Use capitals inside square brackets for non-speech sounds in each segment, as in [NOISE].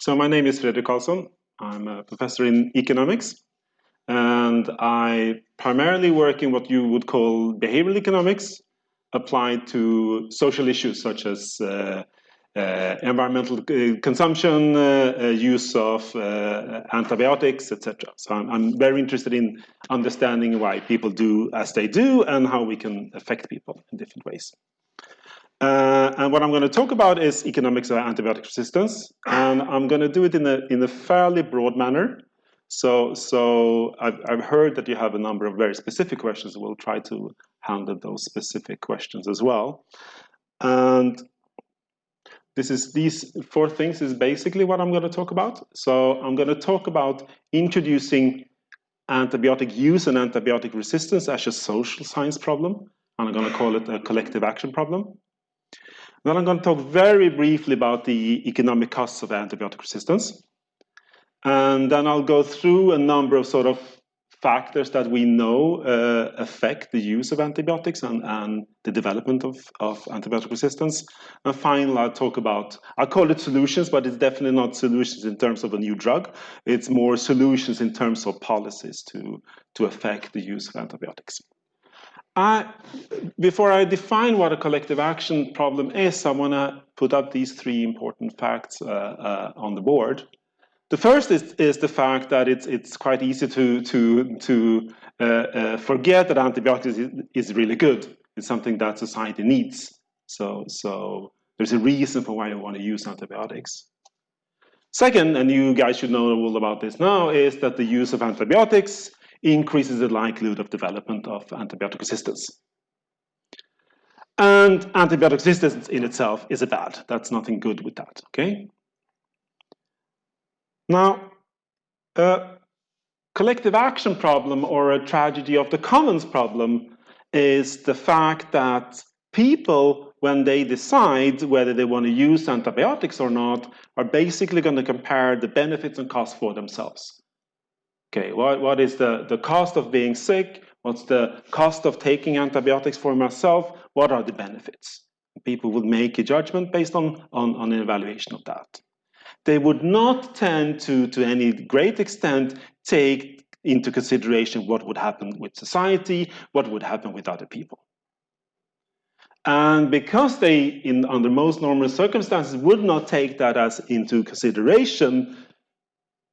So my name is Fredrik Carlsson. I'm a professor in economics, and I primarily work in what you would call behavioral economics, applied to social issues such as uh, uh, environmental uh, consumption, uh, uh, use of uh, antibiotics, etc. So I'm, I'm, very interested in understanding why people do as they do and how we can affect people in different ways. Uh, and what I'm going to talk about is economics of antibiotic resistance, and I'm going to do it in a in a fairly broad manner. So, so I've, I've heard that you have a number of very specific questions. We'll try to handle those specific questions as well. And this is these four things is basically what I'm going to talk about. So I'm going to talk about introducing antibiotic use and antibiotic resistance as a social science problem. And I'm going to call it a collective action problem. Then I'm going to talk very briefly about the economic costs of antibiotic resistance. And then I'll go through a number of sort of factors that we know uh, affect the use of antibiotics and, and the development of, of antibiotic resistance. And finally, I'll talk about, I call it solutions, but it's definitely not solutions in terms of a new drug. It's more solutions in terms of policies to, to affect the use of antibiotics. I, before I define what a collective action problem is, I want to put up these three important facts uh, uh, on the board. The first is, is the fact that it's, it's quite easy to, to, to uh, uh forget that antibiotics is, is, really good. It's something that society needs. So, so there's a reason for why you want to use antibiotics. Second, and you guys should know all about this now, is that the use of antibiotics increases the likelihood of development of antibiotic resistance. And antibiotic resistance in itself is a bad. That's nothing good with that, okay? Now, a collective action problem or a tragedy of the commons problem is the fact that people, when they decide whether they want to use antibiotics or not, are basically going to compare the benefits and costs for themselves. Okay, what, what is the, the cost of being sick? What's the cost of taking antibiotics for myself? What are the benefits? People would make a judgment based on, on, on an evaluation of that. They would not tend to, to any great extent, take into consideration what would happen with society, what would happen with other people. And because they, in under most normal circumstances, would not take that as into consideration,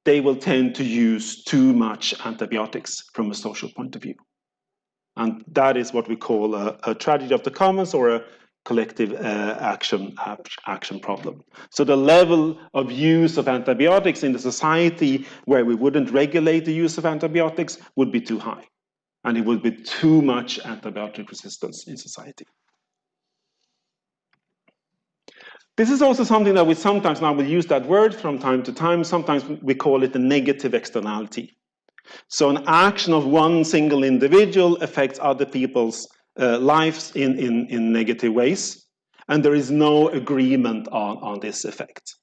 they will tend to use too much antibiotics from a social point of view. And that is what we call a, a tragedy of the commons or a collective uh, action action problem. So the level of use of antibiotics in the society where we wouldn't regulate the use of antibiotics would be too high. And it would be too much antibiotic resistance in society. This is also something that we sometimes now will use that word from time to time. Sometimes we call it a negative externality. So an action of one single individual affects other people's uh, lives in, in, in negative ways. And there is no agreement on, on this effect.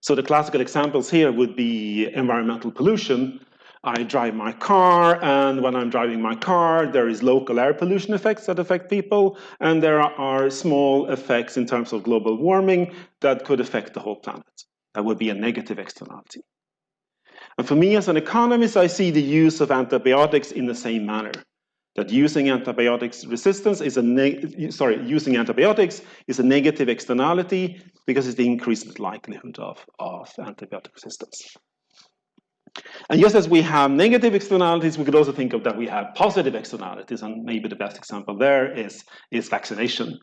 So the classical examples here would be environmental pollution, I drive my car, and when I'm driving my car, there is local air pollution effects that affect people, and there are small effects in terms of global warming that could affect the whole planet. That would be a negative externality. And for me as an economist, I see the use of antibiotics in the same manner. That using antibiotics resistance is a sorry, using antibiotics is a negative externality because it's the increased likelihood of, of antibiotic resistance. And just as we have negative externalities, we could also think of that we have positive externalities, and maybe the best example there is, is vaccination.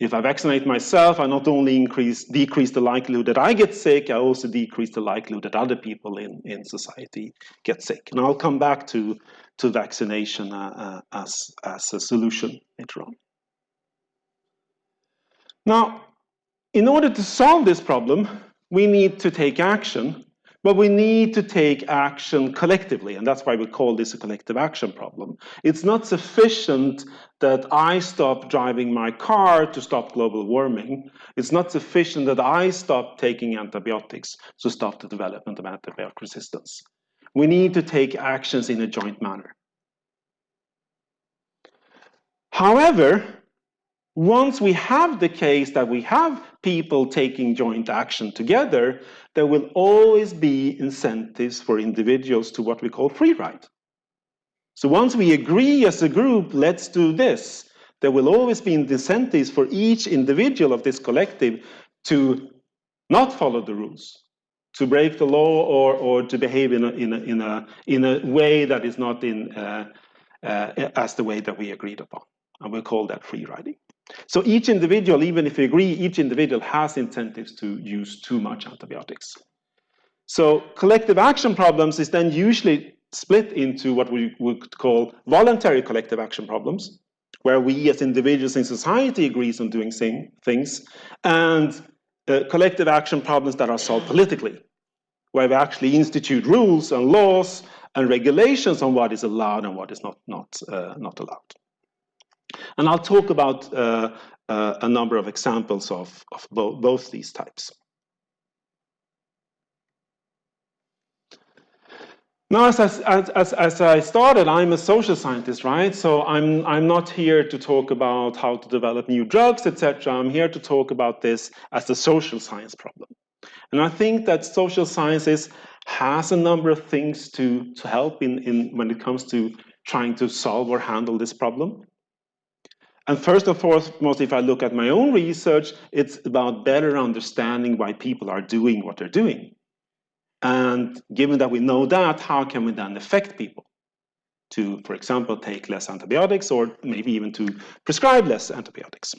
If I vaccinate myself, I not only increase, decrease the likelihood that I get sick, I also decrease the likelihood that other people in, in society get sick. And I'll come back to, to vaccination uh, uh, as, as a solution later on. Now, in order to solve this problem, we need to take action but we need to take action collectively, and that's why we call this a collective action problem. It's not sufficient that I stop driving my car to stop global warming. It's not sufficient that I stop taking antibiotics to stop the development of antibiotic resistance. We need to take actions in a joint manner. However, once we have the case that we have people taking joint action together, there will always be incentives for individuals to what we call free ride. So once we agree as a group, let's do this, there will always be incentives for each individual of this collective to not follow the rules, to break the law or, or to behave in a, in, a, in, a, in a way that is not in, uh, uh, as the way that we agreed upon. And we'll call that free riding. So each individual, even if you agree, each individual has incentives to use too much antibiotics. So collective action problems is then usually split into what we would call voluntary collective action problems, where we as individuals in society agrees on doing same things, and uh, collective action problems that are solved politically, where we actually institute rules and laws and regulations on what is allowed and what is not, not, uh, not allowed. And I'll talk about uh, uh, a number of examples of, of bo both these types. Now, as, as, as, as, I started, I'm a social scientist, right? So I'm, I'm not here to talk about how to develop new drugs, etc. I'm here to talk about this as a social science problem. And I think that social sciences has a number of things to, to help in, in when it comes to trying to solve or handle this problem. And first and foremost, if I look at my own research, it's about better understanding why people are doing what they're doing. And given that we know that, how can we then affect people to, for example, take less antibiotics or maybe even to prescribe less antibiotics?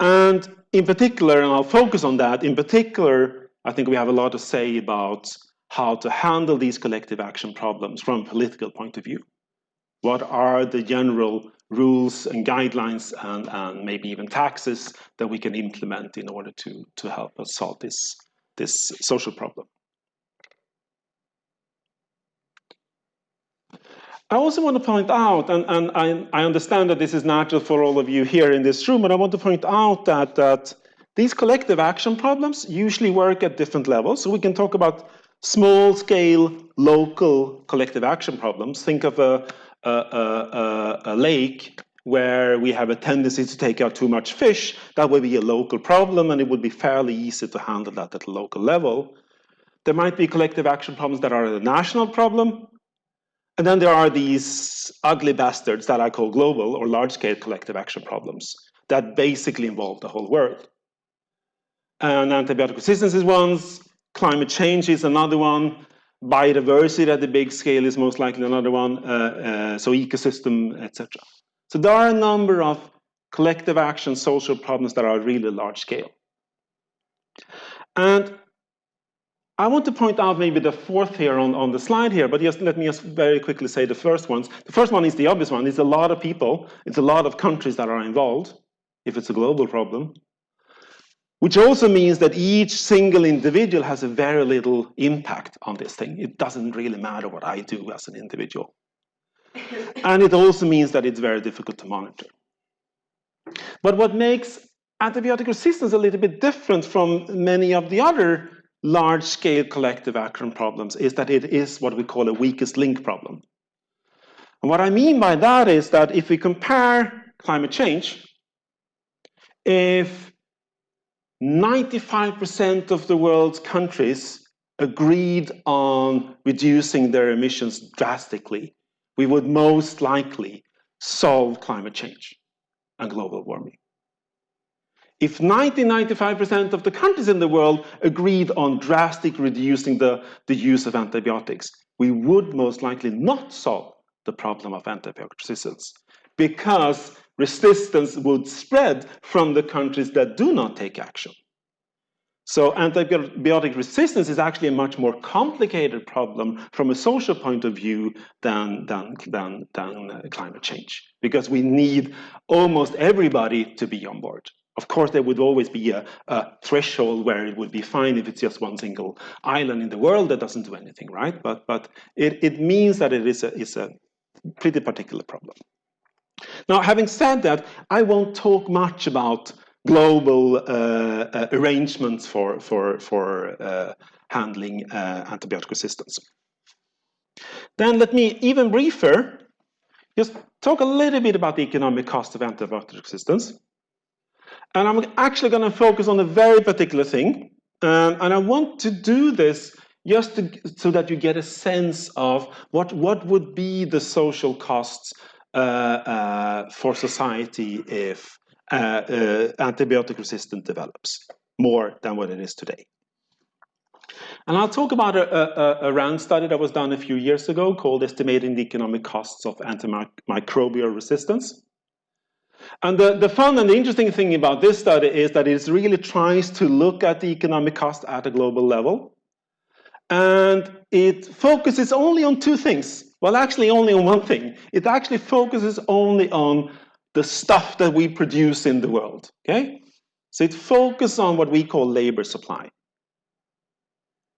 And in particular, and I'll focus on that, in particular, I think we have a lot to say about how to handle these collective action problems from a political point of view. What are the general rules and guidelines and, and maybe even taxes that we can implement in order to, to help us solve this, this social problem. I also want to point out, and, and I, I, understand that this is natural for all of you here in this room, but I want to point out that, that these collective action problems usually work at different levels. So we can talk about small scale, local collective action problems. Think of a, a, a, lake where we have a tendency to take out too much fish, that would be a local problem and it would be fairly easy to handle that at a local level. There might be collective action problems that are a national problem. And then there are these ugly bastards that I call global or large-scale collective action problems that basically involve the whole world. And antibiotic resistance is one, climate change is another one, biodiversity at the big scale is most likely another one, uh, uh, so ecosystem, etc. So there are a number of collective action social problems that are really large scale. And I want to point out maybe the fourth here on, on the slide here, but just let me just very quickly say the first ones. The first one is the obvious one. It's a lot of people. It's a lot of countries that are involved, if it's a global problem. Which also means that each single individual has a very little impact on this thing. It doesn't really matter what I do as an individual. [LAUGHS] and it also means that it's very difficult to monitor. But what makes antibiotic resistance a little bit different from many of the other large-scale collective action problems is that it is what we call a weakest link problem. And what I mean by that is that if we compare climate change, if 95% of the world's countries agreed on reducing their emissions drastically, we would most likely solve climate change and global warming. If 90-95% of the countries in the world agreed on drastic reducing the, the use of antibiotics, we would most likely not solve the problem of antibiotic resistance because resistance would spread from the countries that do not take action. So antibiotic resistance is actually a much more complicated problem from a social point of view than, than, than, than uh, climate change, because we need almost everybody to be on board. Of course, there would always be a, a, threshold where it would be fine if it's just one single island in the world that doesn't do anything, right? But, but it, it means that it is a, is a pretty particular problem. Now, having said that, I won't talk much about global uh, uh, arrangements for, for, for uh, handling uh, antibiotic resistance. Then let me even briefer just talk a little bit about the economic cost of antibiotic resistance. And I'm actually going to focus on a very particular thing. Um, and I want to do this just to, so that you get a sense of what, what would be the social costs for society if uh, uh antibiotic resistance develops more than what it is today. And I'll talk about a, a, a, study that was done a few years ago called Estimating the Economic Costs of Antimicrobial Resistance. And the, the fun and the interesting thing about this study is that it really tries to look at the economic cost at a global level. And it focuses only on two things. Well, actually only on one thing. It actually focuses only on the stuff that we produce in the world, okay? So it focuses on what we call labor supply.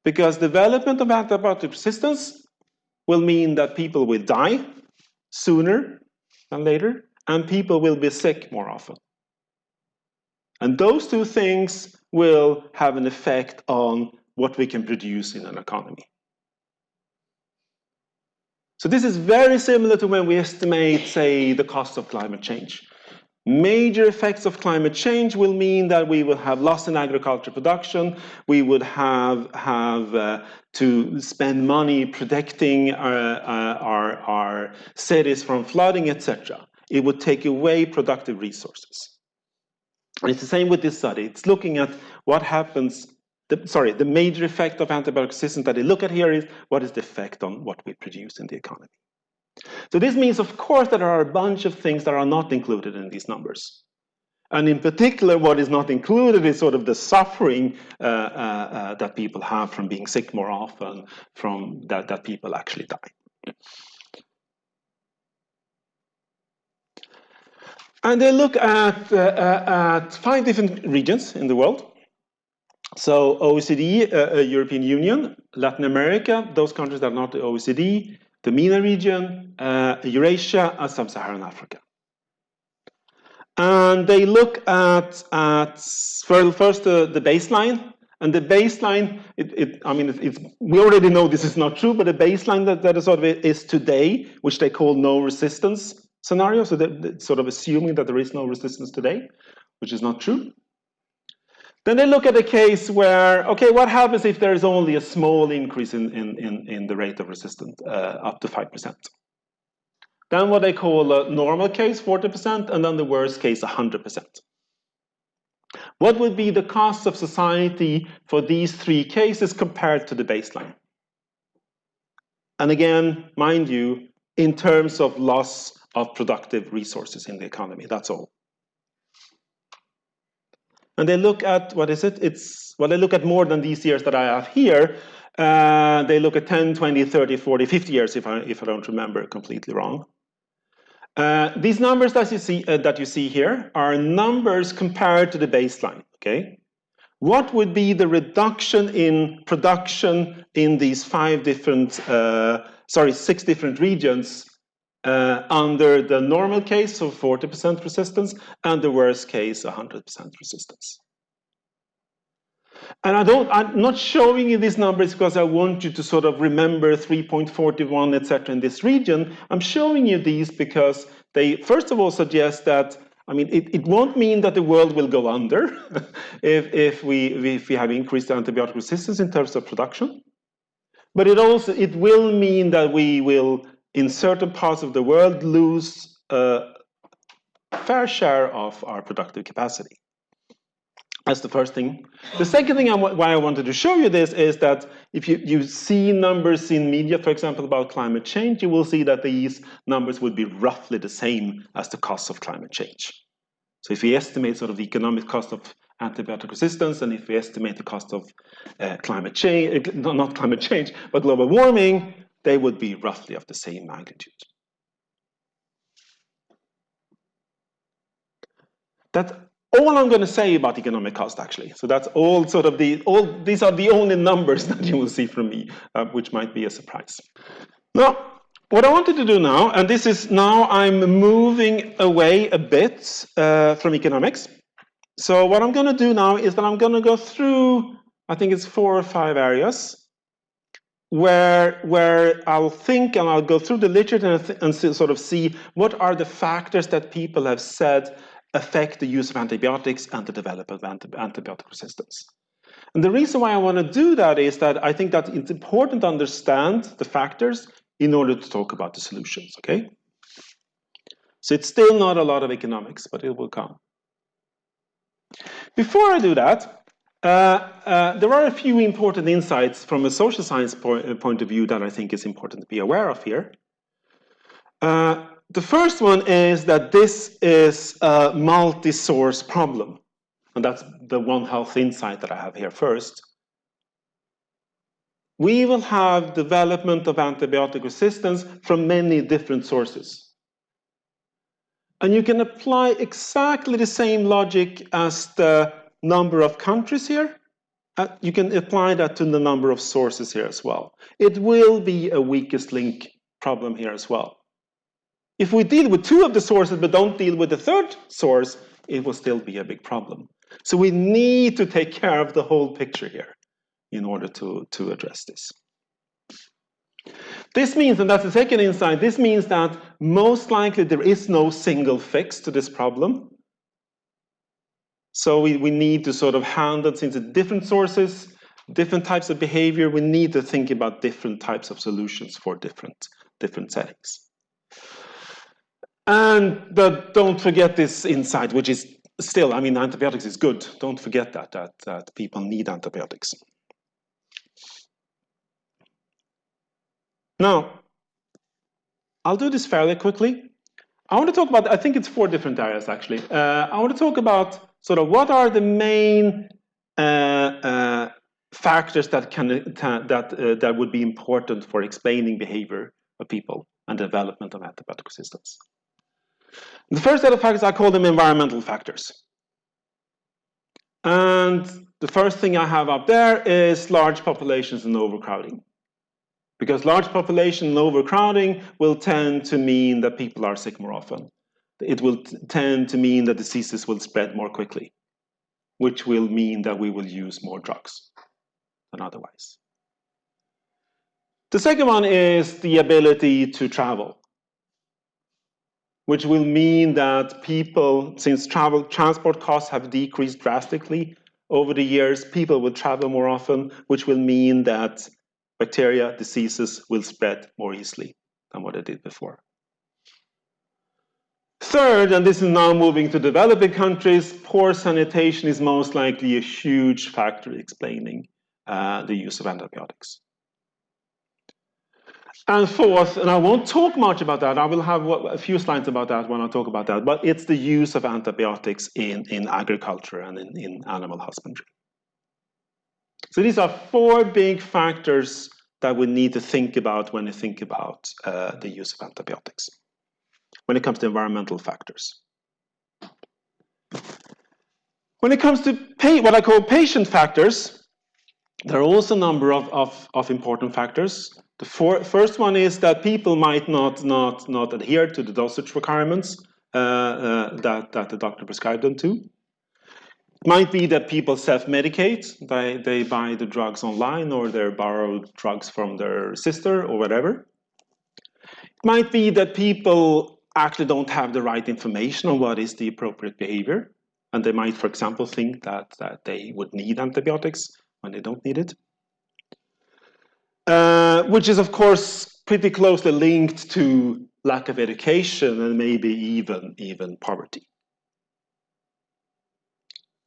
Because development of antibiotic resistance will mean that people will die sooner than later, and people will be sick more often. And those two things will have an effect on what we can produce in an economy. So this is very similar to when we estimate, say, the cost of climate change. Major effects of climate change will mean that we will have loss in agriculture production, we would have, have uh, to spend money protecting our, uh, our, our cities from flooding, etc. It would take away productive resources. And it's the same with this study. It's looking at what happens, the, sorry, the major effect of antibiotic resistance that they look at here is what is the effect on what we produce in the economy. So this means, of course, that there are a bunch of things that are not included in these numbers. And in particular, what is not included is sort of the suffering uh, uh, uh, that people have from being sick more often, from that, that people actually die. And they look at, uh, uh, at five different regions in the world. So OECD, uh, European Union, Latin America, those countries that are not the OECD, the MENA region, uh, Eurasia, and sub-Saharan Africa. And they look at, at first uh, the baseline, and the baseline, it, it, I mean, it's, we already know this is not true, but the baseline that, that is sort of is today, which they call no resistance scenario, so they're sort of assuming that there is no resistance today, which is not true. Then they look at a case where, okay, what happens if there is only a small increase in, in, in, in the rate of resistance, uh, up to 5%? Then what they call a normal case, 40%, and then the worst case, 100%. What would be the cost of society for these three cases compared to the baseline? And again, mind you, in terms of loss of productive resources in the economy, that's all. And they look at, what is it? It's, well, they look at more than these years that I have here. Uh, they look at 10, 20, 30, 40, 50 years, if I, if I don't remember completely wrong. Uh, these numbers that you see uh, that you see here are numbers compared to the baseline. Okay, what would be the reduction in production in these five different, uh, sorry, six different regions uh, under the normal case of 40% resistance and the worst case 100% resistance. And I don't, I'm not showing you these numbers because I want you to sort of remember 3.41, etc. in this region. I'm showing you these because they, first of all, suggest that, I mean, it, it won't mean that the world will go under [LAUGHS] if, if, we, if we have increased antibiotic resistance in terms of production. But it also, it will mean that we will in certain parts of the world lose a fair share of our productive capacity. That's the first thing. The second thing I why I wanted to show you this is that if you, you see numbers in media, for example, about climate change, you will see that these numbers would be roughly the same as the cost of climate change. So if we estimate sort of the economic cost of antibiotic resistance, and if we estimate the cost of uh, climate change, uh, not climate change, but global warming, they would be roughly of the same magnitude. That's all I'm going to say about economic cost, actually. So that's all sort of the, all, these are the only numbers [LAUGHS] that you will see from me, uh, which might be a surprise. Now, what I wanted to do now, and this is now I'm moving away a bit uh, from economics. So what I'm going to do now is that I'm going to go through, I think it's four or five areas where, where I'll think and I'll go through the literature and, and sort of see what are the factors that people have said affect the use of antibiotics and the development of antibiotic resistance. And the reason why I want to do that is that I think that it's important to understand the factors in order to talk about the solutions, okay? So it's still not a lot of economics, but it will come. Before I do that, there are a few important insights from a social science point, uh, point of view that I think is important to be aware of here. Uh, the first one is that this is a multi-source problem. And that's the One Health insight that I have here first. We will have development of antibiotic resistance from many different sources. And you can apply exactly the same logic as the number of countries here. Uh, you can apply that to the number of sources here as well. It will be a weakest link problem here as well. If we deal with two of the sources but don't deal with the third source, it will still be a big problem. So we need to take care of the whole picture here in order to, to address this. This means, and that's the second insight, this means that most likely there is no single fix to this problem. So we, we need to sort of handle, things at different sources, different types of behavior, we need to think about different types of solutions for different, different settings. And but don't forget this insight, which is still, I mean, antibiotics is good. Don't forget that, that, that people need antibiotics. Now, I'll do this fairly quickly. I want to talk about, I think it's four different areas actually. Uh, I want to talk about sort of what are the main uh, uh, factors that can that uh, that would be important for explaining behavior of people and development of antibiotic resistance. The first set of factors, I call them environmental factors. And the first thing I have up there is large populations and overcrowding. Because large population and overcrowding will tend to mean that people are sick more often. It will tend to mean that diseases will spread more quickly, which will mean that we will use more drugs than otherwise. The second one is the ability to travel which will mean that people, since travel transport costs have decreased drastically over the years, people will travel more often, which will mean that bacteria, diseases will spread more easily than what they did before. Third, and this is now moving to developing countries, poor sanitation is most likely a huge factor explaining uh, the use of antibiotics. And fourth, and I won't talk much about that, I will have a few slides about that when I talk about that, but it's the use of antibiotics in, in agriculture and in, in animal husbandry. So these are four big factors that we need to think about when we think about uh, the use of antibiotics, when it comes to environmental factors. When it comes to pay, what I call patient factors, there are also a number of, of, of important factors. The for, first one is that people might not, not, not adhere to the dosage requirements uh, uh, that, that the doctor prescribed them to. It might be that people self-medicate, they, they buy the drugs online or they borrow drugs from their sister or whatever. It might be that people actually don't have the right information on what is the appropriate behavior. And they might, for example, think that, that they would need antibiotics when they don't need it. Uh, which is of course pretty closely linked to lack of education and maybe even, even poverty.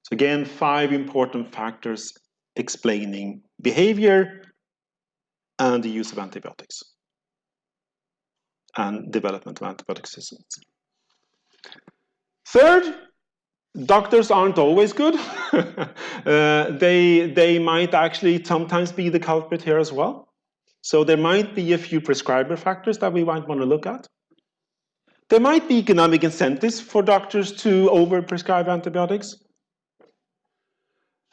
So again, five important factors explaining behavior and the use of antibiotics and development of antibiotic resistance. Third, doctors aren't always good. [LAUGHS] uh, they, they might actually sometimes be the culprit here as well. So there might be a few prescriber factors that we might want to look at. There might be economic incentives for doctors to overprescribe antibiotics.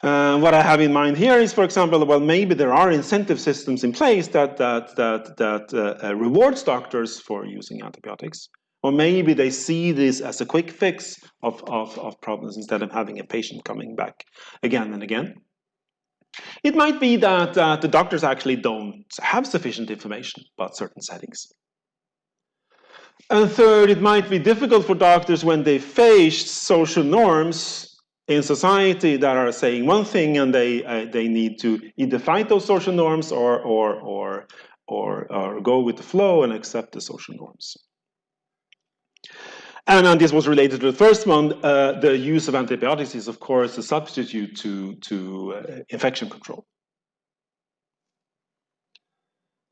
Uh, what I have in mind here is, for example, well, maybe there are incentive systems in place that that that that uh, uh, rewards doctors for using antibiotics, or maybe they see this as a quick fix of, of of problems instead of having a patient coming back again and again. It might be that uh, the doctors actually don't have sufficient information about certain settings. And third, it might be difficult for doctors when they face social norms in society that are saying one thing and they, uh, they need to either fight those social norms or, or, or, or, or go with the flow and accept the social norms. And, and this was related to the first one, uh, the use of antibiotics is of course a substitute to, to uh, infection control.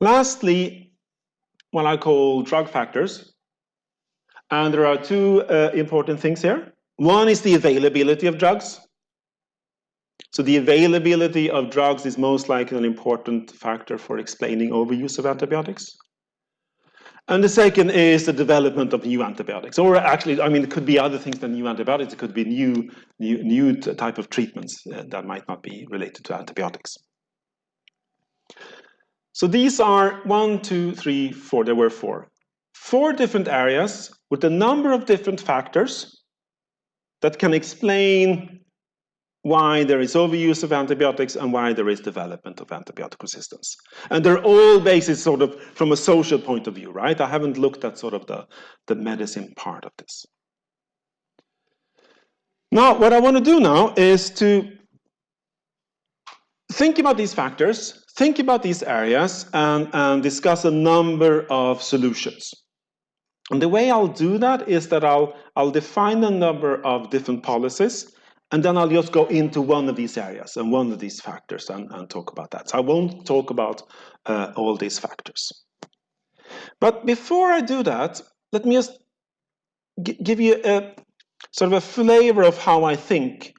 Lastly, what I call drug factors. And there are two uh, important things here. One is the availability of drugs. So the availability of drugs is most likely an important factor for explaining overuse of antibiotics. And the second is the development of new antibiotics. Or actually, I mean, it could be other things than new antibiotics. It could be new, new, new type of treatments uh, that might not be related to antibiotics. So these are one, two, three, four, there were four. Four different areas with a number of different factors that can explain why there is overuse of antibiotics and why there is development of antibiotic resistance. And they're all based sort of from a social point of view, right? I haven't looked at sort of the, the medicine part of this. Now, what I want to do now is to think about these factors, think about these areas, and, and discuss a number of solutions. And the way I'll do that is that I'll, I'll define a number of different policies and then I'll just go into one of these areas and one of these factors and, and talk about that. So I won't talk about uh, all these factors. But before I do that, let me just give you a sort of a flavor of how I think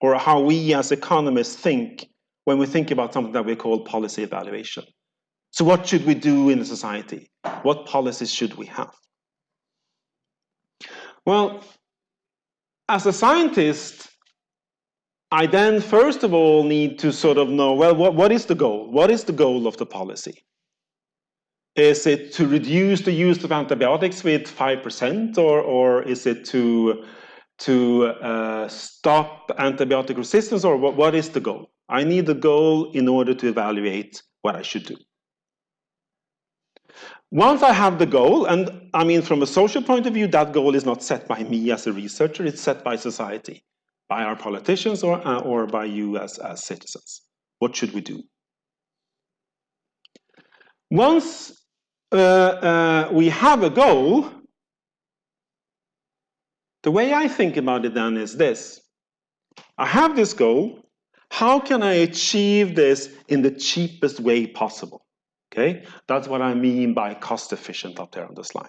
or how we as economists think when we think about something that we call policy evaluation. So what should we do in a society? What policies should we have? Well, as a scientist, I then first of all need to sort of know, well, what, what is the goal? What is the goal of the policy? Is it to reduce the use of antibiotics with 5% or, or is it to, to uh, stop antibiotic resistance or what, what is the goal? I need the goal in order to evaluate what I should do. Once I have the goal, and I mean from a social point of view, that goal is not set by me as a researcher, it's set by society by our politicians or, uh, or by you as, as citizens. What should we do? Once uh, uh, we have a goal, the way I think about it then is this. I have this goal. How can I achieve this in the cheapest way possible? Okay, that's what I mean by cost efficient up there on the slide.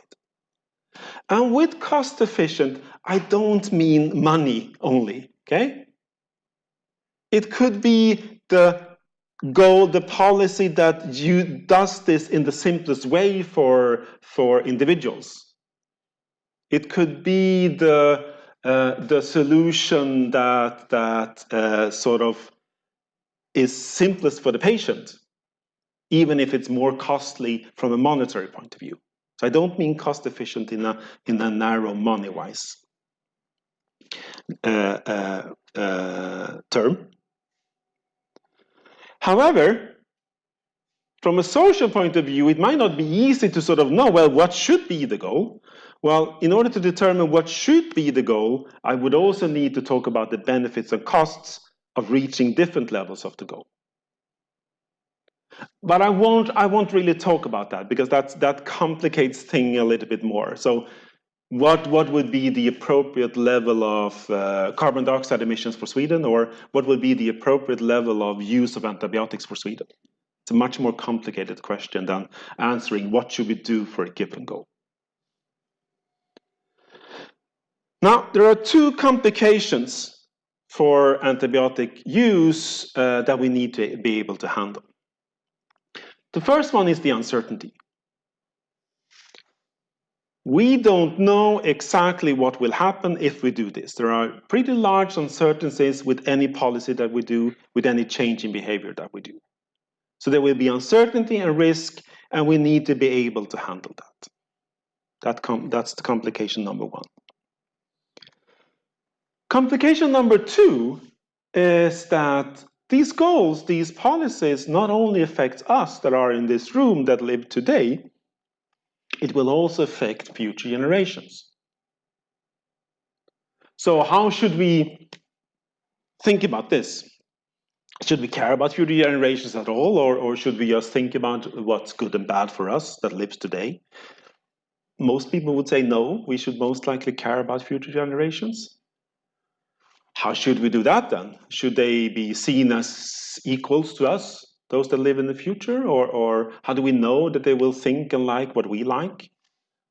And with cost efficient, I don't mean money only. Okay? It could be the goal, the policy that you does this in the simplest way for, for individuals. It could be the, uh, the solution that, that uh, sort of is simplest for the patient, even if it's more costly from a monetary point of view. So I don't mean cost efficient in a, in a narrow money-wise. Uh, uh, uh, term. However, from a social point of view, it might not be easy to sort of know, well, what should be the goal? Well, in order to determine what should be the goal, I would also need to talk about the benefits and costs of reaching different levels of the goal. But I won't, I won't really talk about that because that's, that complicates things a little bit more. So what, what would be the appropriate level of uh, carbon dioxide emissions for Sweden or what would be the appropriate level of use of antibiotics for Sweden? It's a much more complicated question than answering what should we do for a given goal. Now, there are two complications for antibiotic use uh, that we need to be able to handle. The first one is the uncertainty. We don't know exactly what will happen if we do this. There are pretty large uncertainties with any policy that we do, with any change in behavior that we do. So there will be uncertainty and risk, and we need to be able to handle that. that that's the complication number one. Complication number two is that these goals, these policies, not only affect us that are in this room that live today, it will also affect future generations. So how should we think about this? Should we care about future generations at all, or, or should we just think about what's good and bad for us that lives today? Most people would say no, we should most likely care about future generations. How should we do that then? Should they be seen as equals to us, those that live in the future? Or, or how do we know that they will think and like what we like?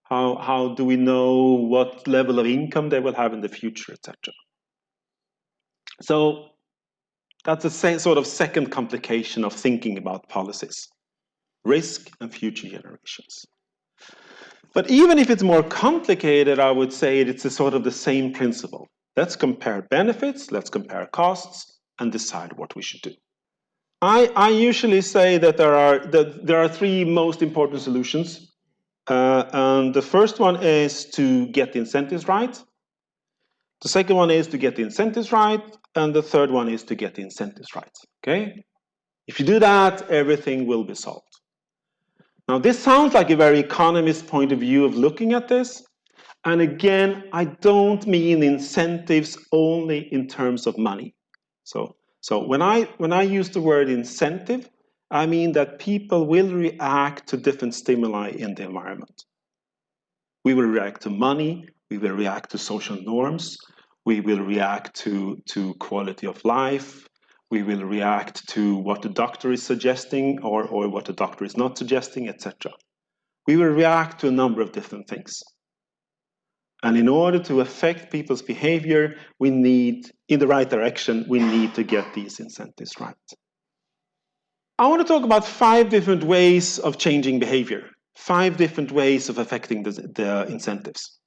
How, how do we know what level of income they will have in the future, etc.? So that's a sort of second complication of thinking about policies, risk and future generations. But even if it's more complicated, I would say it's a sort of the same principle. Let's compare benefits, let's compare costs, and decide what we should do. I, I usually say that there are, that there are three most important solutions. Uh, and the first one is to get the incentives right. The second one is to get the incentives right. And the third one is to get the incentives right. Okay? If you do that, everything will be solved. Now, this sounds like a very economist point of view of looking at this, and again, I don't mean incentives only in terms of money. So, so when, I, when I use the word incentive, I mean that people will react to different stimuli in the environment. We will react to money, we will react to social norms, we will react to, to quality of life, we will react to what the doctor is suggesting or, or what the doctor is not suggesting, etc. We will react to a number of different things. And in order to affect people's behavior, we need, in the right direction, we need to get these incentives right. I want to talk about five different ways of changing behavior, five different ways of affecting the, the incentives.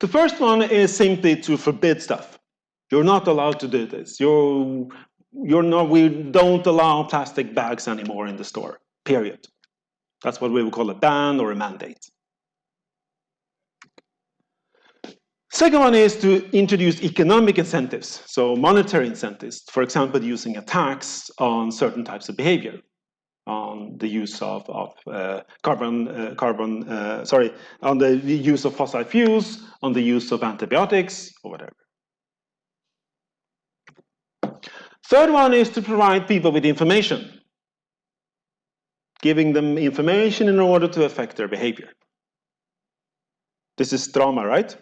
The first one is simply to forbid stuff. You're not allowed to do this. You're, you're not, we don't allow plastic bags anymore in the store, period. That's what we would call a ban or a mandate. Second one is to introduce economic incentives, so monetary incentives, for example, using a tax on certain types of behavior, on the use of, of uh, carbon, uh, carbon uh, sorry, on the use of fossil fuels, on the use of antibiotics, or whatever. Third one is to provide people with information, giving them information in order to affect their behavior. This is drama, right?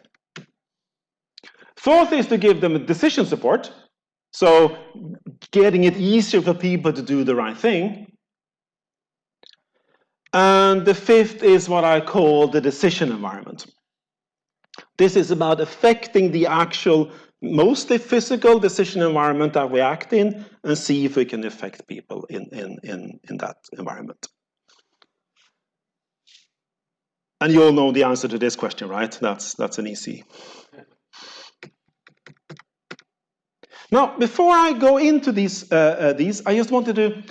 Fourth is to give them decision support. So getting it easier for people to do the right thing. And the fifth is what I call the decision environment. This is about affecting the actual, mostly physical decision environment that we act in and see if we can affect people in, in, in, in that environment. And you all know the answer to this question, right? That's, that's an easy Now, before I go into these, uh, uh, these, I just wanted to,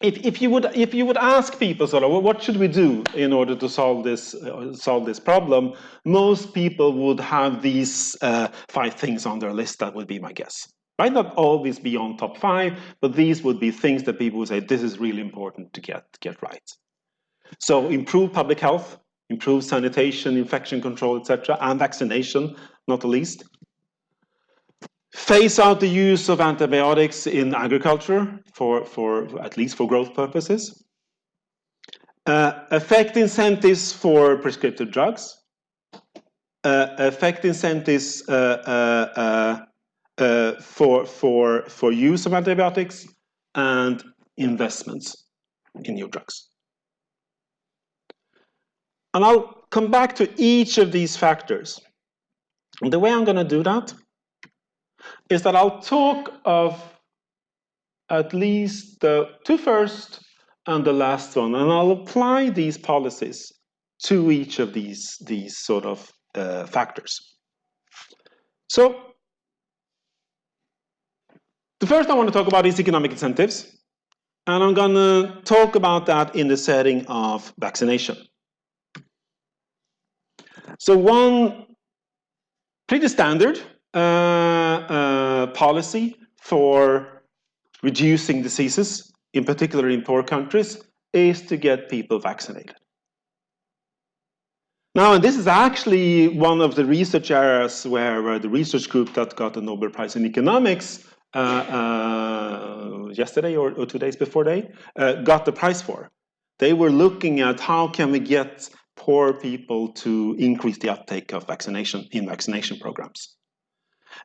if, if you would, if you would ask people sort of, well, what should we do in order to solve this, uh, solve this problem? Most people would have these uh, five things on their list. That would be my guess. Might not always be on top five, but these would be things that people would say, this is really important to get, get right. So improve public health, improve sanitation, infection control, etc., and vaccination, not the least phase out the use of antibiotics in agriculture for, for at least for growth purposes, uh, affect incentives for prescriptive drugs, uh, affect incentives uh, uh, uh, for, for, for use of antibiotics, and investments in new drugs. And I'll come back to each of these factors. And the way I'm going to do that is that I'll talk of at least the two first and the last one, and I'll apply these policies to each of these, these sort of uh, factors. So, the first I want to talk about is economic incentives, and I'm going to talk about that in the setting of vaccination. So one pretty standard policy for reducing diseases, in particular in poor countries, is to get people vaccinated. Now, and this is actually one of the research areas where, where the research group that got the Nobel Prize in Economics uh, uh, yesterday or, or, two days before they uh, got the prize for. They were looking at how can we get poor people to increase the uptake of vaccination in vaccination programs.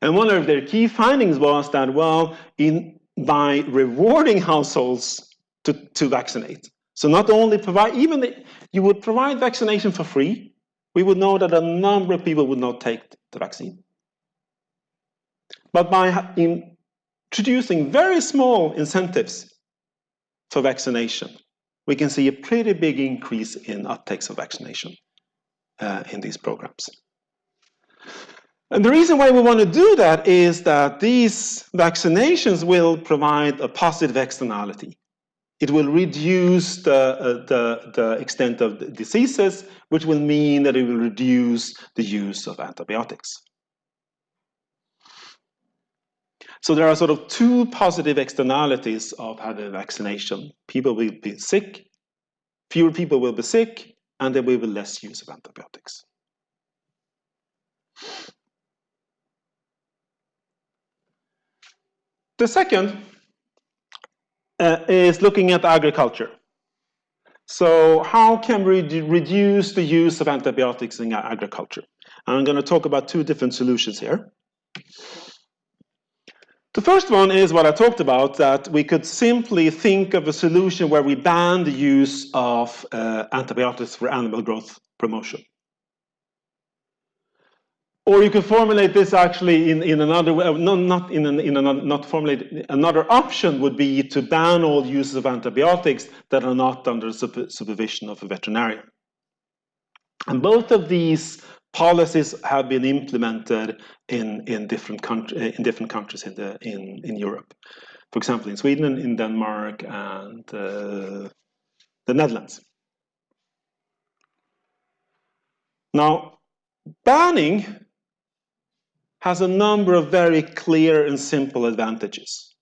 And one of their key findings was that, well, in, by rewarding households to, to vaccinate, so not only provide, even the, you would provide vaccination for free, we would know that a number of people would not take the vaccine. But by introducing very small incentives for vaccination, we can see a pretty big increase in uptakes of vaccination uh, in these programs. And the reason why we want to do that is that these vaccinations will provide a positive externality. It will reduce the, uh, the, the extent of the diseases, which will mean that it will reduce the use of antibiotics. So there are sort of two positive externalities of having a vaccination. People will be sick, fewer people will be sick, and there will be less use of antibiotics. The second uh, is looking at agriculture. So how can we reduce the use of antibiotics in agriculture? I'm going to talk about two different solutions here. The first one is what I talked about, that we could simply think of a solution where we ban the use of uh, antibiotics for animal growth promotion. Or you can formulate this actually in, in another way, no, not in, an, in another, not formulate, another option would be to ban all uses of antibiotics that are not under the supervision of a veterinarian. And both of these policies have been implemented in, in, different, country, in different countries in, the, in, in Europe. For example, in Sweden, in Denmark, and uh, the Netherlands. Now, banning has a number of very clear and simple advantages.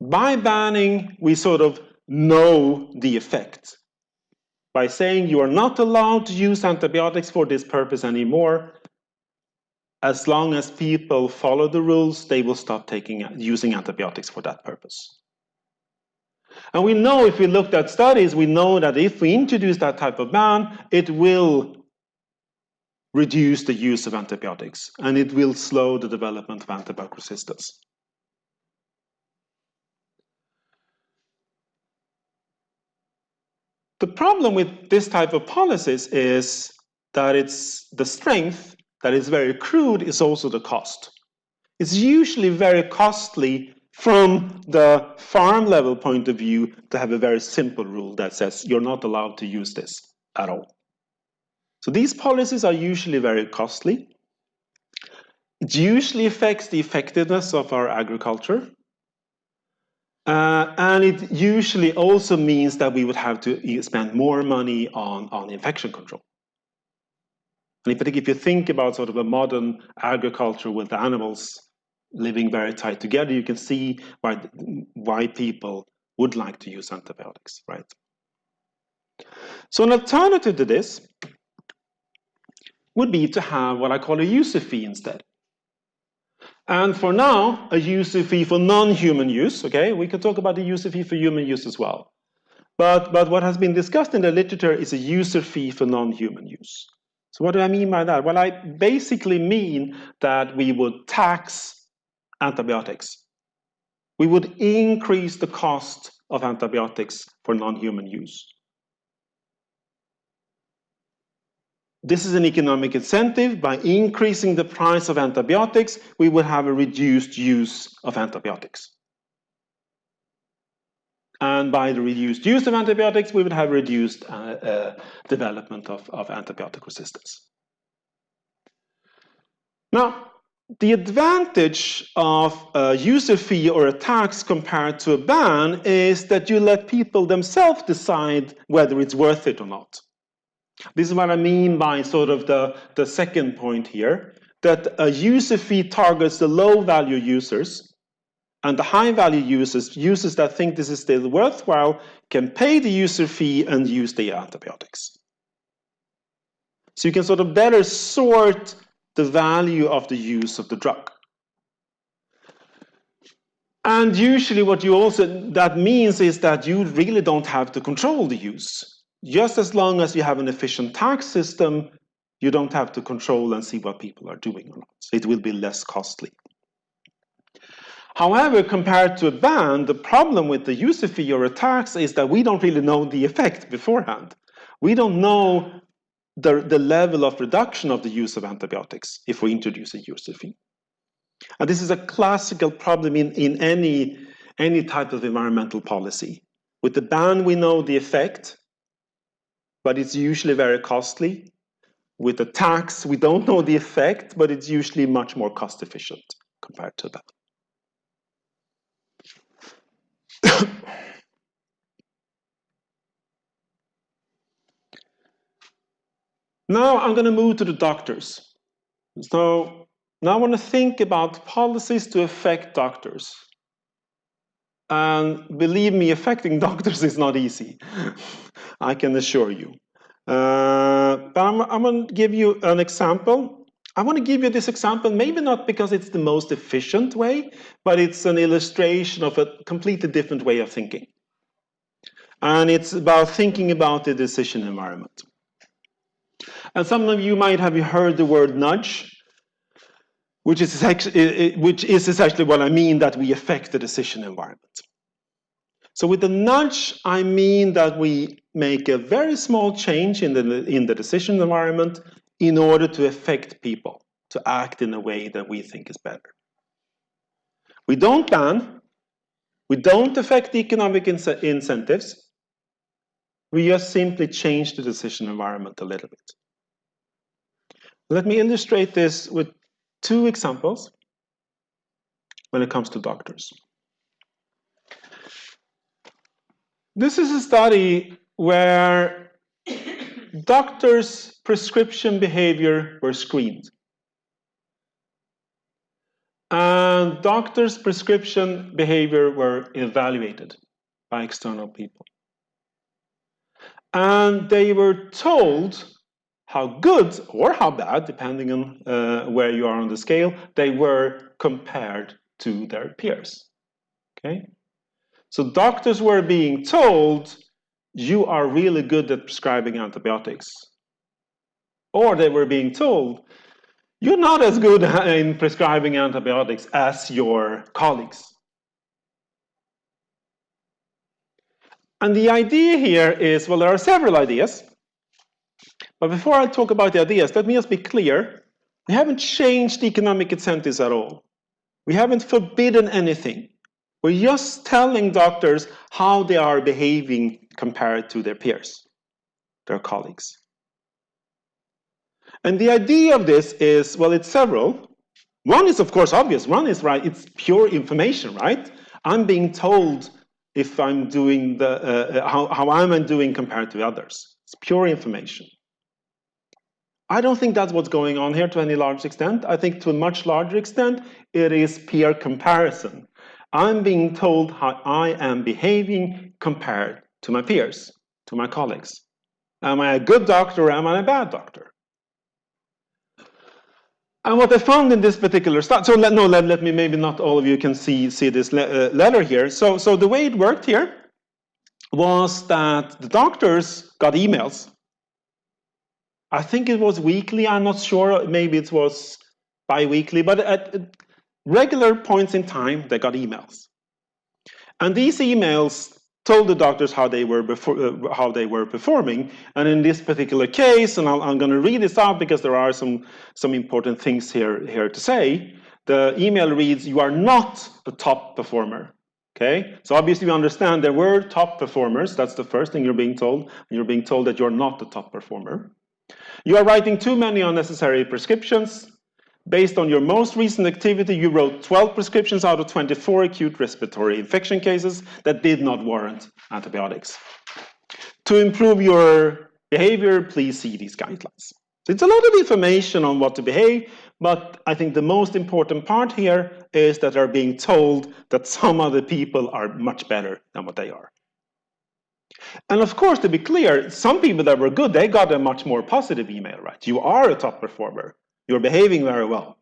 By banning, we sort of know the effect. By saying you are not allowed to use antibiotics for this purpose anymore, as long as people follow the rules, they will stop taking, using antibiotics for that purpose. And we know if we looked at studies, we know that if we introduce that type of ban, it will reduce the use of antibiotics, and it will slow the development of antibiotic resistance. The problem with this type of policies is that it's the strength that is very crude is also the cost. It's usually very costly from the farm level point of view to have a very simple rule that says you're not allowed to use this at all. So these policies are usually very costly. It usually affects the effectiveness of our agriculture. Uh, and it usually also means that we would have to spend more money on, on infection control. And particular, if you think about sort of a modern agriculture with animals living very tight together, you can see why, why people would like to use antibiotics, right? So an alternative to this would be to have what I call a user fee instead. And for now, a user fee for non-human use, okay? We could talk about the user fee for human use as well. But, but what has been discussed in the literature is a user fee for non-human use. So what do I mean by that? Well, I basically mean that we would tax antibiotics. We would increase the cost of antibiotics for non-human use. This is an economic incentive. By increasing the price of antibiotics, we would have a reduced use of antibiotics. And by the reduced use of antibiotics, we would have reduced uh, uh, development of, of antibiotic resistance. Now, the advantage of a user fee or a tax compared to a ban is that you let people themselves decide whether it's worth it or not. This is what I mean by sort of the, the second point here, that a user fee targets the low value users and the high value users, users that think this is still worthwhile, can pay the user fee and use the antibiotics. So you can sort of better sort the value of the use of the drug. And usually what you also, that means is that you really don't have to control the use. Just as long as you have an efficient tax system, you don't have to control and see what people are doing or not. So it will be less costly. However, compared to a ban, the problem with the user fee or a tax is that we don't really know the effect beforehand. We don't know the, the level of reduction of the use of antibiotics if we introduce a user fee. And this is a classical problem in, in any, any type of environmental policy. With the ban, we know the effect, but it's usually very costly. With the tax, we don't know the effect, but it's usually much more cost efficient compared to that. [COUGHS] now I'm going to move to the doctors. So now I want to think about policies to affect doctors. And believe me, affecting [LAUGHS] doctors is not easy. I can assure you. Uh, but I'm, I'm going to give you an example. I want to give you this example, maybe not because it's the most efficient way, but it's an illustration of a completely different way of thinking. And it's about thinking about the decision environment. And some of you might have heard the word nudge which is, actually, which is essentially what I mean that we affect the decision environment. So with the nudge, I mean that we make a very small change in the, in the decision environment in order to affect people to act in a way that we think is better. We don't ban, we don't affect economic incentives, we just simply change the decision environment a little bit. Let me illustrate this with two examples when it comes to doctors. This is a study where doctors' prescription behavior were screened. And doctors' prescription behavior were evaluated by external people. And they were told how good or how bad, depending on uh, where you are on the scale, they were compared to their peers. Okay? So doctors were being told, you are really good at prescribing antibiotics. Or they were being told, you're not as good [LAUGHS] in prescribing antibiotics as your colleagues. And the idea here is, well, there are several ideas. But before I talk about the ideas, let me just be clear. We haven't changed economic incentives at all. We haven't forbidden anything. We're just telling doctors how they are behaving compared to their peers, their colleagues. And the idea of this is, well, it's several. One is, of course, obvious. One is, right, it's pure information, right? I'm being told if I'm doing the, uh, how, how I'm doing compared to others. It's pure information. I don't think that's what's going on here to any large extent. I think to a much larger extent, it is peer comparison. I'm being told how I am behaving compared to my peers, to my colleagues. Am I a good doctor or am I a bad doctor? And what I found in this particular study, so let, no, let, let me, maybe not all of you can see, see this le uh, letter here. So, so the way it worked here was that the doctors got emails I think it was weekly, I'm not sure, maybe it was bi-weekly, but at regular points in time, they got emails. And these emails told the doctors how they were before, uh, how they were performing. And in this particular case, and i am going to read this out because there are some some important things here here to say. The email reads, "You are not a top performer." Okay, so obviously you understand there were top performers. That's the first thing you're being told. You're being told that you're not the top performer. You are writing too many unnecessary prescriptions. Based on your most recent activity, you wrote 12 prescriptions out of 24 acute respiratory infection cases that did not warrant antibiotics. To improve your behavior, please see these guidelines. it's a lot of information on what to behave, but I think the most important part here is that they're being told that some other people are much better than what they are. And of course, to be clear, some people that were good, they got a much more positive email, right? You are a top performer. You're behaving very well.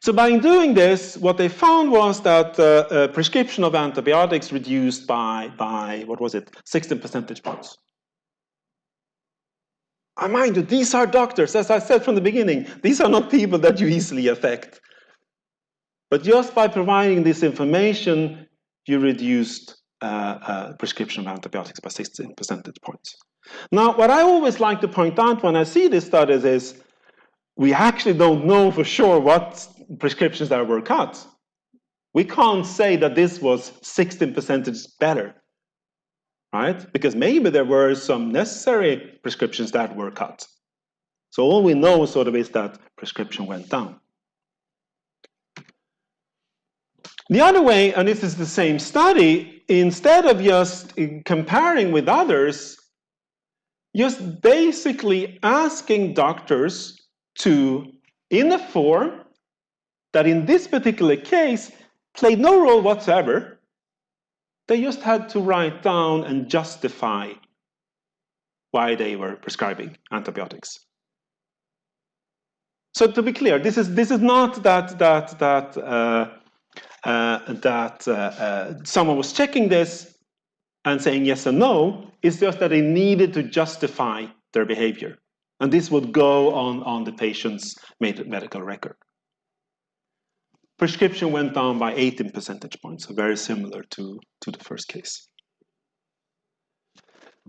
So by doing this, what they found was that uh, uh, prescription of antibiotics reduced by, by, what was it, 16 percentage points. I mind you, these are doctors, as I said from the beginning, these are not people that you easily affect. But just by providing this information, you reduced uh, prescription of antibiotics by 16 percentage points. Now, what I always like to point out when I see these studies is we actually don't know for sure what prescriptions that were cut. We can't say that this was 16 percentage better, right? Because maybe there were some necessary prescriptions that were cut. So all we know sort of is that prescription went down. The other way, and this is the same study, instead of just comparing with others, just basically asking doctors to, in a form that in this particular case played no role whatsoever, they just had to write down and justify why they were prescribing antibiotics. So to be clear, this is this is not that that that uh, that uh, uh, someone was checking this and saying yes or no. It's just that they needed to justify their behavior. And this would go on, on the patient's medical record. Prescription went down by 18 percentage points, so very similar to, to the first case.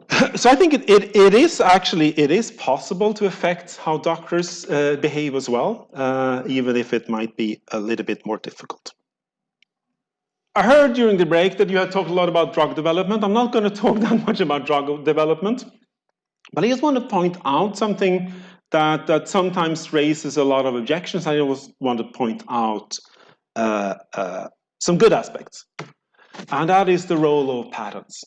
[LAUGHS] so I think it, it, it is actually, it is possible to affect how doctors uh, behave as well, uh, even if it might be a little bit more difficult. I heard during the break that you had talked a lot about drug development. I'm not going [LAUGHS] to talk that much about drug development, but I just want to point out something that, that sometimes raises a lot of objections. I always want to point out uh, uh, some good aspects, and that is the role of patents.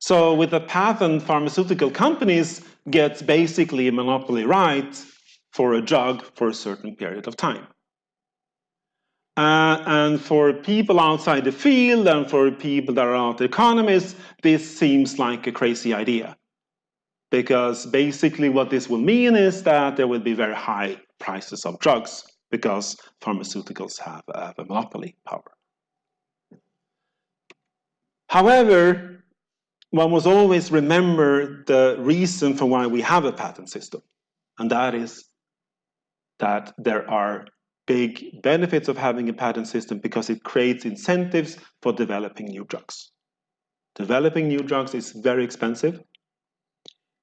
So with a patent, pharmaceutical companies get basically a monopoly right for a drug for a certain period of time. Uh, and for people outside the field and for people that are not economists, this seems like a crazy idea. Because basically what this will mean is that there will be very high prices of drugs because pharmaceuticals have, have a monopoly power. However, one must always remember the reason for why we have a patent system, and that is that there are big benefits of having a patent system because it creates incentives for developing new drugs. Developing new drugs is very expensive.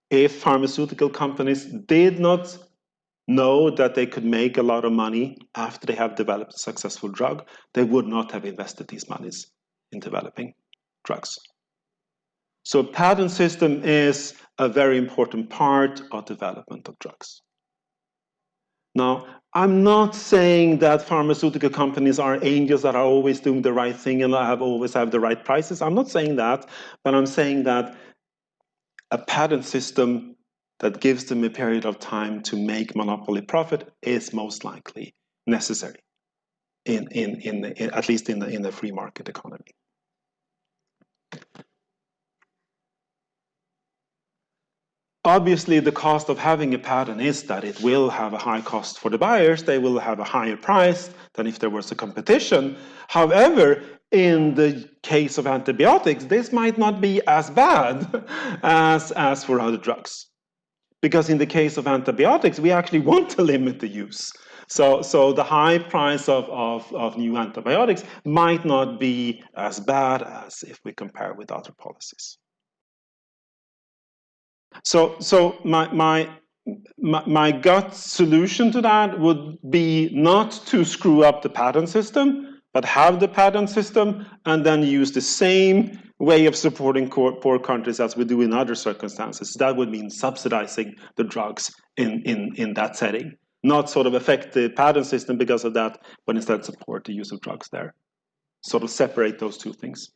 If pharmaceutical companies did not know that they could make a lot of money after they have developed a successful drug, they would not have invested these monies in developing drugs. So a patent system is a very important part of development of drugs. Now, I'm not saying that pharmaceutical companies are angels that are always doing the right thing and have always have the right prices. I'm not saying that, but I'm saying that a patent system that gives them a period of time to make monopoly profit is most likely necessary, in, in, in, in at least in the, in the free market economy. Obviously, the cost of having a patent is that it will have a high cost for the buyers. They will have a higher price than if there was a competition. However, in the case of antibiotics, this might not be as bad [LAUGHS] as, as for other drugs. Because in the case of antibiotics, we actually [LAUGHS] want to limit the use. So, so the high price of, of, of new antibiotics might not be as bad as if we compare with other policies. So, so my, my, my, my gut solution to that would be not to screw up the patent system, but have the patent system and then use the same way of supporting poor countries as we do in other circumstances. That would mean subsidizing the drugs in, in, in that setting, not sort of affect the patent system because of that, but instead support the use of drugs there. Sort of separate those two things.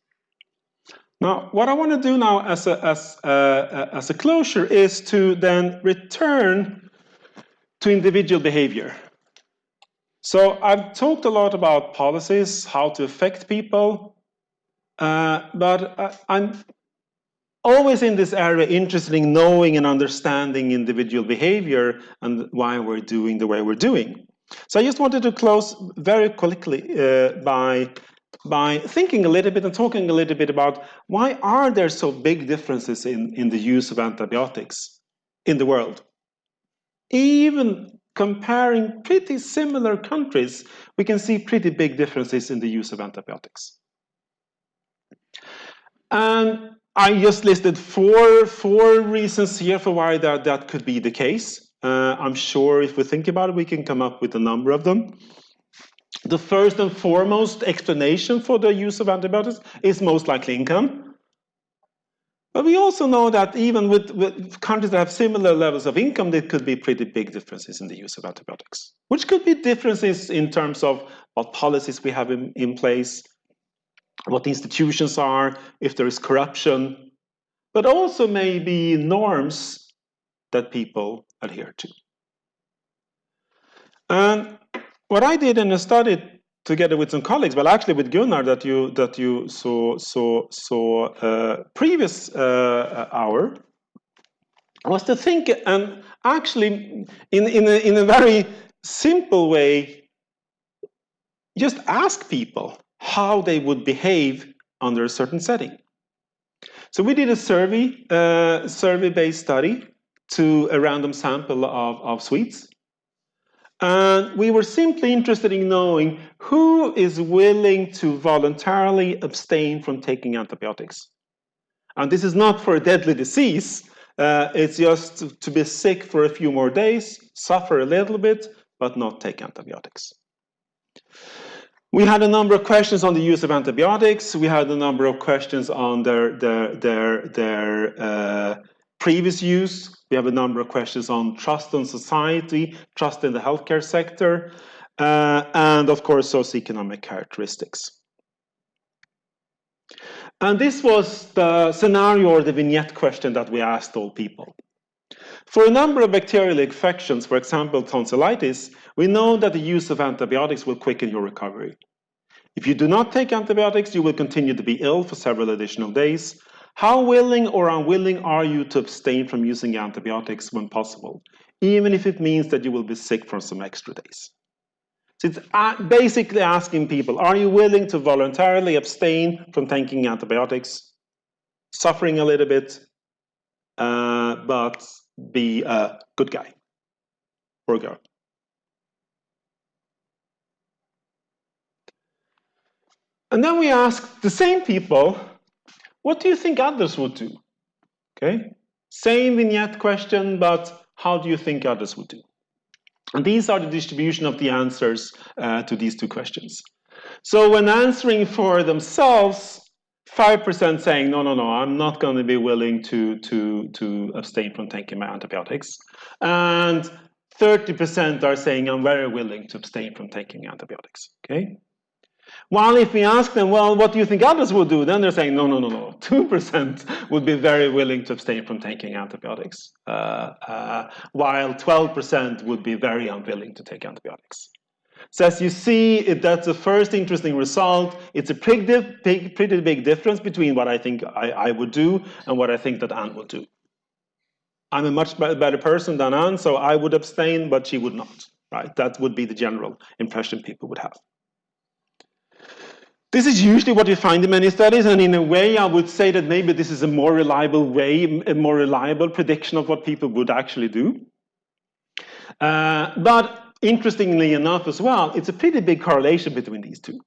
Now, what I want to do now as a, as, uh, as a closure is to then return to individual behavior. So I've talked a lot about policies, how to affect people, uh, but uh, I'm always in this area interested in knowing and understanding individual behavior and why we're doing the way we're doing. So I just wanted to close very quickly uh, by by thinking a little bit and talking a little bit about why are there so big differences in, in the use of antibiotics in the world. Even comparing pretty similar countries, we can see pretty big differences in the use of antibiotics. And I just listed four, four reasons here for why that, that could be the case. Uh, I'm sure if we think about it, we can come up with a number of them. The first and foremost explanation for the use of antibiotics is most likely income. But we also know that even with, with, countries that have similar levels of income, there could be pretty big differences in the use of antibiotics, which could be differences in terms of what policies we have in, in place, what institutions are, if there is corruption, but also maybe norms that people adhere to. And what I did in a study together with some colleagues, well, actually with Gunnar that you that you saw saw saw uh, previous uh, hour, was to think and actually in in a, in a very simple way, just ask people how they would behave under a certain setting. So we did a survey uh, survey based study to a random sample of, of Swedes and we were simply interested in knowing who is willing to voluntarily abstain from taking antibiotics. And this is not for a deadly disease, uh, it's just to, to be sick for a few more days, suffer a little bit, but not take antibiotics. We had a number of questions on the use of antibiotics. We had a number of questions on their, their, their, their uh, previous use. We have a number of questions on trust in society, trust in the healthcare sector, uh, and of course, socioeconomic characteristics. And this was the scenario or the vignette question that we asked all people. For a number of bacterial infections, for example, tonsillitis, we know that the use of antibiotics will quicken your recovery. If you do not take antibiotics, you will continue to be ill for several additional days, how willing or unwilling are you to abstain from using antibiotics when possible, even if it means that you will be sick for some extra days? So it's basically asking people, are you willing to voluntarily abstain from taking antibiotics, suffering a little bit, uh, but be a good guy or girl? And then we ask the same people what do you think others would do? Okay, same vignette question, but how do you think others would do? And these are the distribution of the answers uh, to these two questions. So when answering for themselves, 5% saying, no, no, no, I'm not going to be willing to, to, to abstain from taking my antibiotics. And 30% are saying, I'm very willing to abstain from taking antibiotics, okay? While if we ask them, well, what do you think others would do? Then they're saying, no, no, no, no. 2% [LAUGHS] would be very willing to abstain from taking antibiotics, uh, uh, while 12% would be very unwilling to take antibiotics. So as you see, it, that's the first interesting result. It's a pretty big, pretty big difference between what I think I, I would do and what I think that Anne would do. I'm a much better person than Anne, so I would abstain, but she would not. Right? That would be the general impression people would have. This is usually what you find in many studies, and in a way, I would say that maybe this is a more reliable way, a more reliable prediction of what people would actually do. Uh, but interestingly enough as well, it's a pretty big correlation between these two.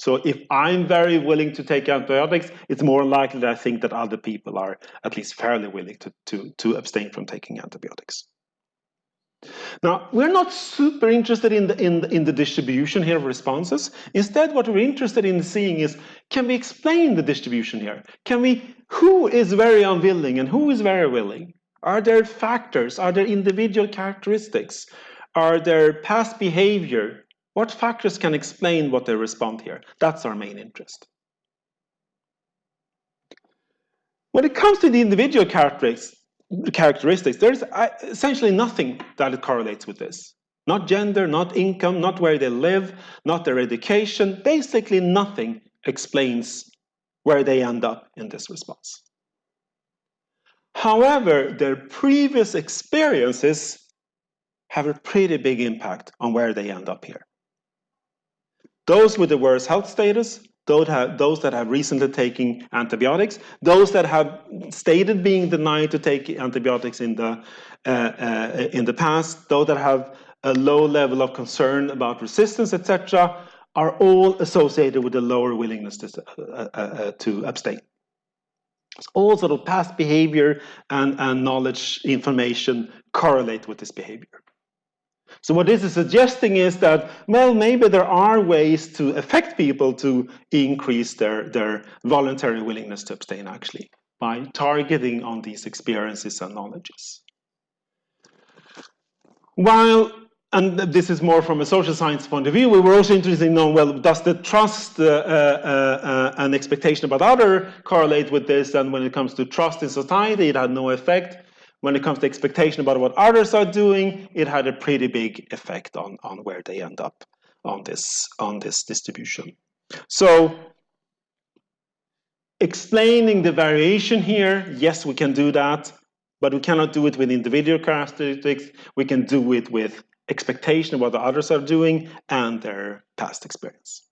So if I'm very willing to take antibiotics, it's more likely that I think that other people are at least fairly willing to, to, to abstain from taking antibiotics. Now, we're not super interested in the, in, the, in the distribution here of responses. Instead, what we're interested in seeing is, can we explain the distribution here? Can we, who is very unwilling and who is very willing? Are there factors? Are there individual characteristics? Are there past behavior? What factors can explain what they respond here? That's our main interest. When it comes to the individual characteristics, characteristics, there's essentially nothing that correlates with this. Not gender, not income, not where they live, not their education. Basically nothing explains where they end up in this response. However, their previous experiences have a pretty big impact on where they end up here. Those with the worst health status, those, have, those that have recently taken antibiotics, those that have stated being denied to take antibiotics in the, uh, uh, in the past, those that have a low level of concern about resistance, etc., are all associated with a lower willingness to, uh, uh, uh, to abstain. All sort of past behavior and, and knowledge information correlate with this behavior. So what this is suggesting is that, well, maybe there are ways to affect people to increase their, their voluntary willingness to abstain actually by targeting on these experiences and knowledges. While and this is more from a social science point of view, we were also interested in knowing, well, does the trust uh, uh, uh, and expectation about other correlate with this? And when it comes to trust in society, it had no effect. When it comes to expectation about what others are doing, it had a pretty big effect on, on where they end up on this, on this distribution. So explaining the variation here, yes, we can do that, but we cannot do it with individual characteristics. We can do it with expectation of what the others are doing and their past experience.